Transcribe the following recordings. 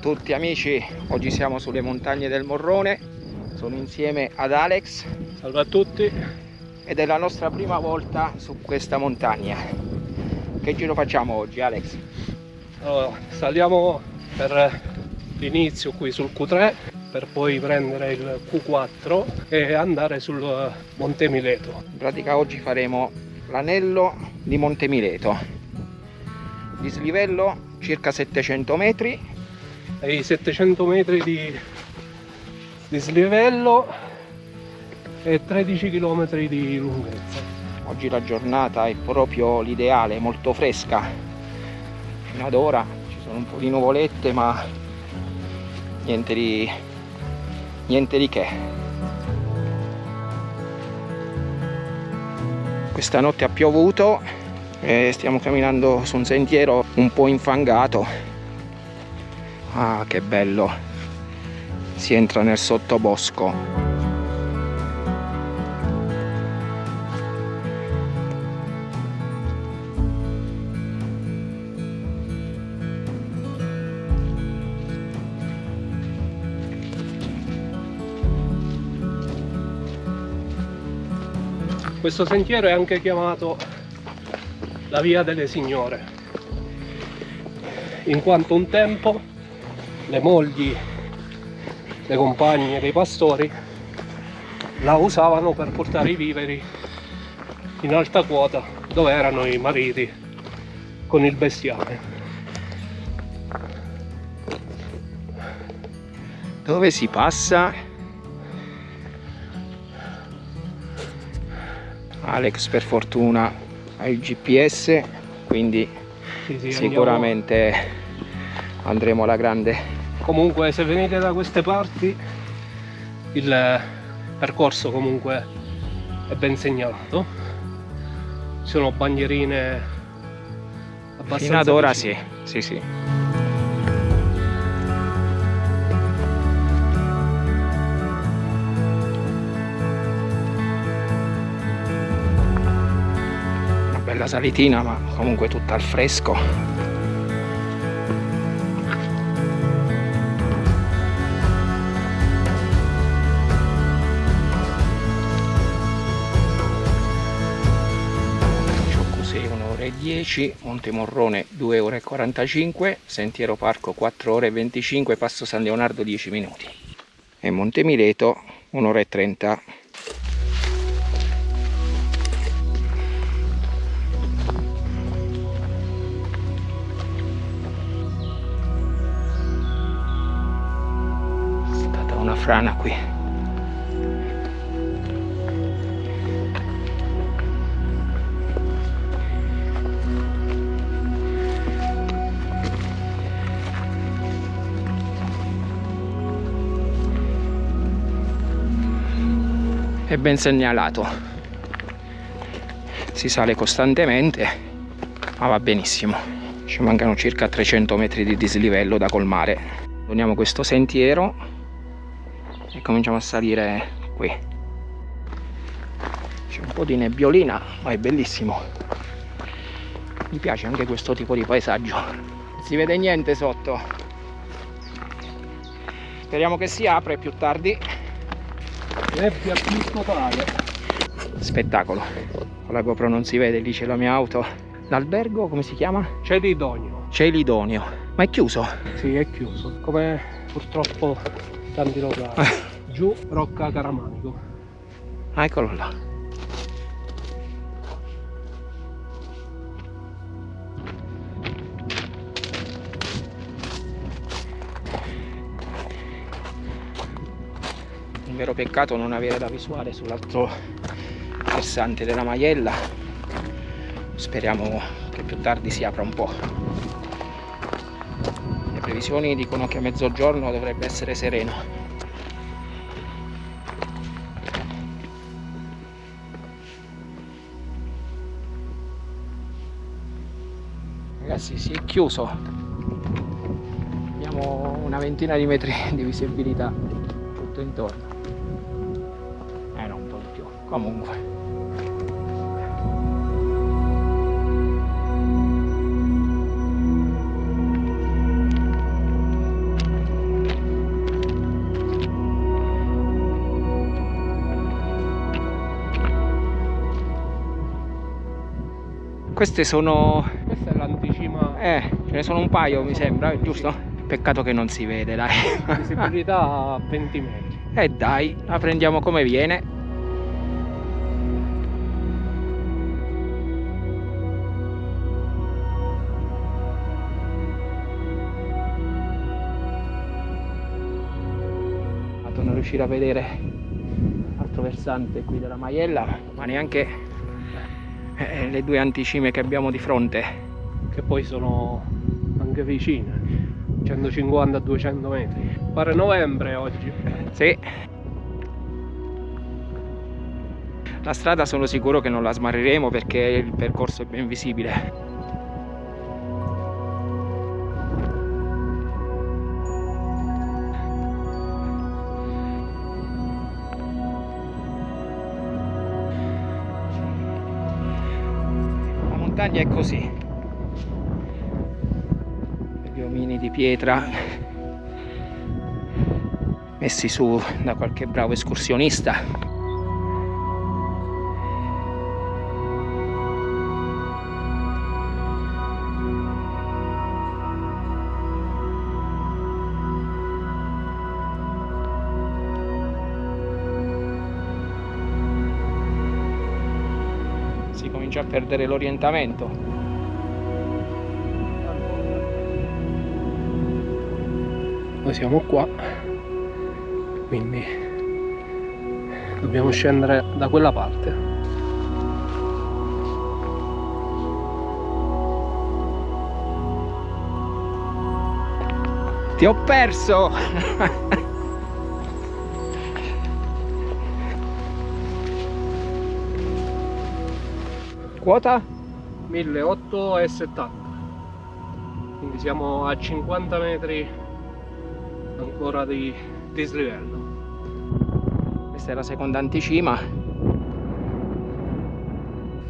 tutti amici, oggi siamo sulle montagne del Morrone, sono insieme ad Alex. Salve a tutti. Ed è la nostra prima volta su questa montagna. Che giro facciamo oggi Alex? Allora, saliamo per l'inizio qui sul Q3 per poi prendere il Q4 e andare sul Monte Mileto. In pratica oggi faremo l'anello di Monte Mileto. Dislivello circa 700 metri ai 700 metri di dislivello e 13 km di lunghezza. Oggi la giornata è proprio l'ideale, molto fresca. Fino ad ora ci sono un po' di nuvolette ma niente di, niente di che. Questa notte ha piovuto e stiamo camminando su un sentiero un po' infangato ah che bello. Si entra nel sottobosco. Questo sentiero è anche chiamato la Via delle Signore, in quanto un tempo le mogli le compagne dei pastori la usavano per portare i viveri in alta quota dove erano i mariti con il bestiame. Dove si passa? Alex per fortuna ha il GPS quindi sì, sì, sicuramente andiamo. andremo alla grande comunque se venite da queste parti il percorso comunque è ben segnalato ci sono bandierine abbastanza fino ad ora sì sì sì. Una bella salitina ma comunque tutta al fresco 10, Monte Morrone 2 ore 45, Sentiero Parco 4 ore 25, Passo San Leonardo 10 minuti e Monte Mileto 1 ora e 30. È stata una frana qui. È ben segnalato. Si sale costantemente ma va benissimo. Ci mancano circa 300 metri di dislivello da colmare. Torniamo questo sentiero e cominciamo a salire qui. C'è un po' di nebbiolina ma è bellissimo. Mi piace anche questo tipo di paesaggio. Non si vede niente sotto. Speriamo che si apre più tardi nebbia più totale. Spettacolo. Con la GoPro non si vede lì c'è la mia auto. L'albergo come si chiama? Celidonio Celidonio ma è chiuso? sì è chiuso come purtroppo tanti locali giù Rocca Caramanico. Ah, eccolo là vero peccato non avere la visuale sull'altro versante della Maiella. Speriamo che più tardi si apra un po' le previsioni dicono che a mezzogiorno dovrebbe essere sereno. Ragazzi si è chiuso. Abbiamo una ventina di metri di visibilità tutto intorno comunque. Queste sono questa è l'anticima. Eh ce ne sono un paio mi sembra giusto? peccato che non si vede dai. Visibilità a 20 metri. E eh dai la prendiamo come viene. Riuscire a vedere l'altro versante qui della Maiella ma neanche eh, le due anticime che abbiamo di fronte che poi sono anche vicine 150-200 metri pare novembre oggi Sì. La strada sono sicuro che non la smarriremo perché il percorso è ben visibile. Montagna è così. Gli omini di pietra messi su da qualche bravo escursionista. Perdere l'orientamento. noi siamo qua quindi dobbiamo scendere da quella parte Ti ho perso! Quota? 1870 quindi siamo a 50 metri ancora di dislivello Questa è la seconda anticima.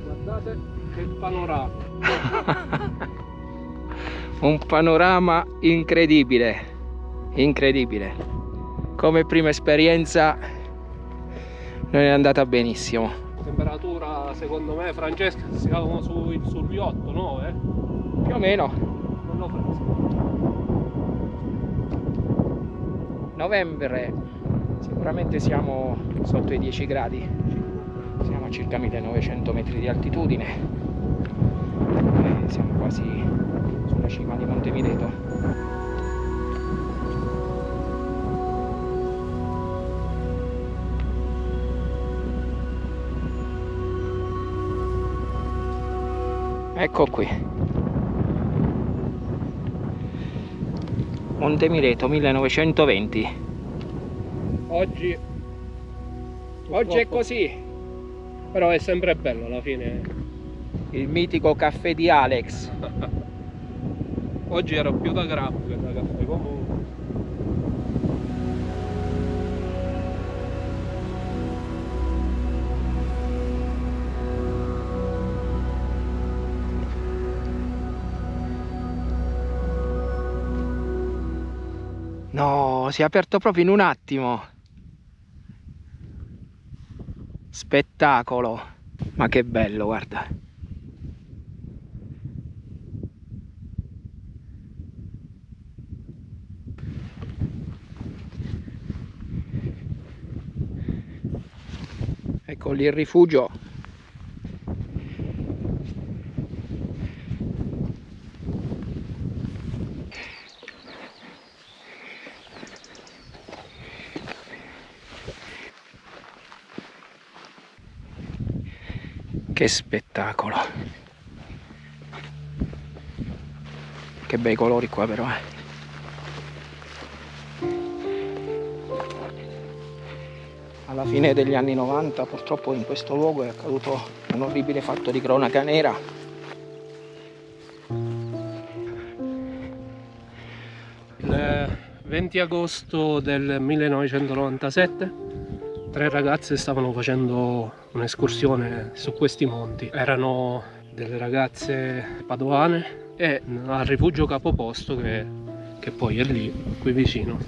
guardate che panorama Un panorama incredibile. Incredibile. Come prima esperienza non è andata benissimo. Temperatura secondo me Francesca siamo su, sugli 8 9 Più o meno. non l'ho preso Novembre. Sicuramente siamo sotto i 10 gradi. Siamo a circa 1900 metri di altitudine. E siamo quasi sulla cima di Monte Ecco qui. Monte Mileto 1920. oggi Oggi è purtroppo- così. però è sempre bello alla fine Il mitico caffè di Alex. oggi ero più da grab No, si è aperto proprio in un attimo. Spettacolo. Ma che bello, guarda. Ecco lì il rifugio. Che spettacolo. Che bei colori qua però. eh. Alla fine degli anni 90 purtroppo in questo luogo è accaduto un orribile fatto di cronaca nera. Il 20 agosto del 1997 tre ragazze stavano facendo un'escursione su questi monti. Erano delle ragazze padovane e al rifugio capoposto che, che poi è lì, qui vicino,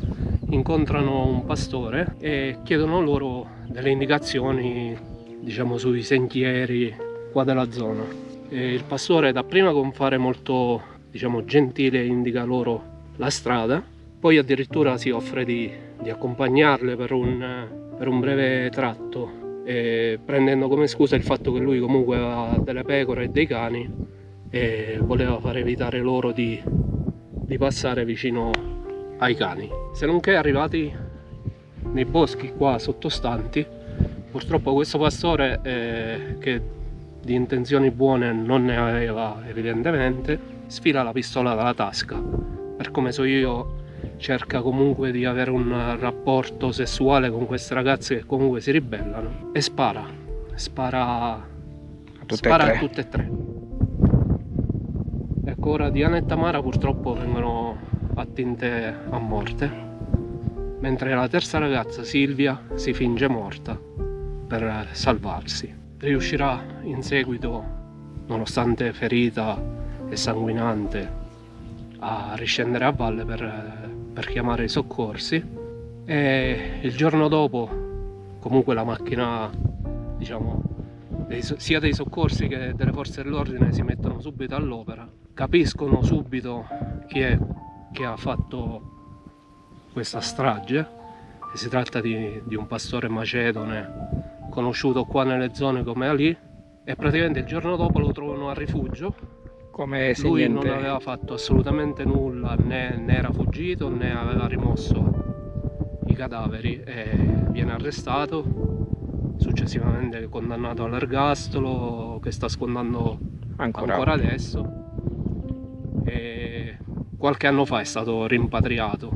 incontrano un pastore e chiedono loro delle indicazioni diciamo sui sentieri qua della zona E il pastore dapprima con fare molto diciamo gentile indica loro la strada poi addirittura si offre di, di accompagnarle per un, per un breve tratto prendendo come scusa il fatto che lui comunque aveva delle pecore e dei cani e voleva far evitare loro di, di passare vicino ai cani. Se non che arrivati nei boschi qua sottostanti purtroppo questo pastore eh, che di intenzioni buone non ne aveva evidentemente sfila la pistola dalla tasca per come so io cerca comunque di avere un rapporto sessuale con queste ragazze che comunque si ribellano e spara. Spara a tutte, spara e, a tutte e tre. Ecco ora Diana e Tamara purtroppo vengono attinte a morte mentre la terza ragazza Silvia si finge morta per salvarsi. Riuscirà in seguito nonostante ferita e sanguinante a riscendere a valle per per chiamare i soccorsi e il giorno dopo comunque la macchina diciamo sia dei soccorsi che delle forze dell'ordine si mettono subito all'opera capiscono subito chi è che ha fatto questa strage si tratta di, di un pastore macedone conosciuto qua nelle zone come Ali e praticamente il giorno dopo lo trovano a rifugio come se lui niente... non aveva fatto assolutamente nulla né, né, era fuggito né aveva rimosso i cadaveri e viene arrestato successivamente condannato all'ergastolo che sta scontando ancora. ancora adesso. E qualche anno fa è stato rimpatriato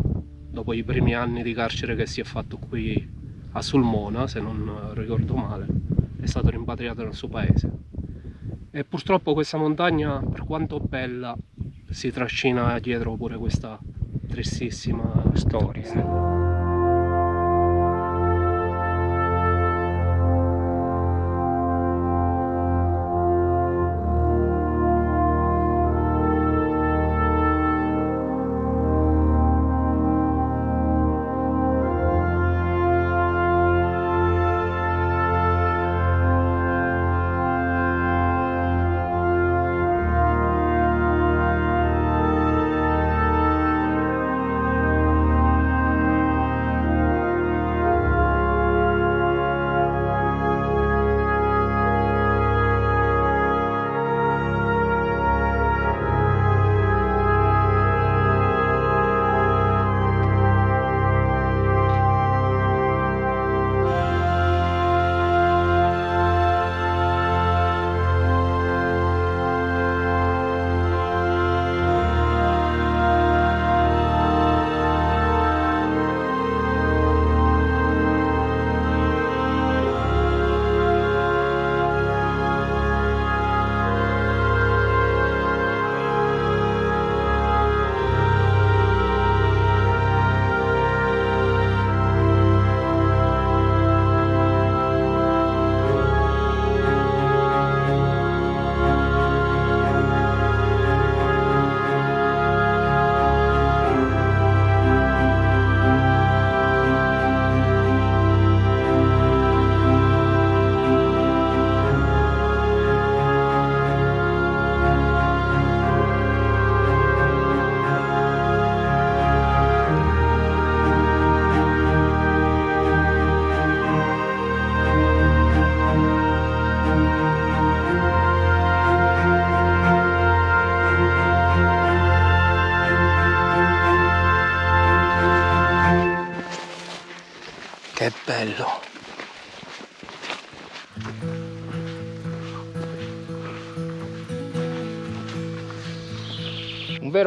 dopo i primi anni di carcere che si è fatto qui a Sulmona se non ricordo male è stato rimpatriato nel suo paese e purtroppo questa montagna per quanto bella si trascina dietro pure questa tristissima storia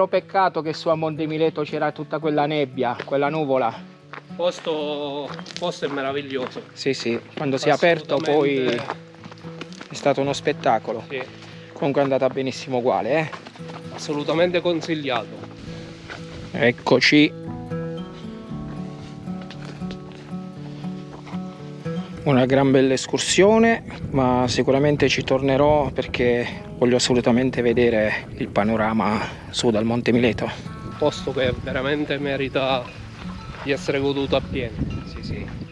peccato che su a Monte Mileto c'era tutta quella nebbia quella nuvola. Posto, posto è meraviglioso. Sì sì quando si è aperto poi è stato uno spettacolo. Sì. comunque è andata benissimo uguale eh? assolutamente consigliato. Eccoci. Una gran bella escursione ma sicuramente ci tornerò perché voglio assolutamente vedere il panorama su dal Monte Mileto. Un posto che veramente merita di essere goduto appieno. Sì sì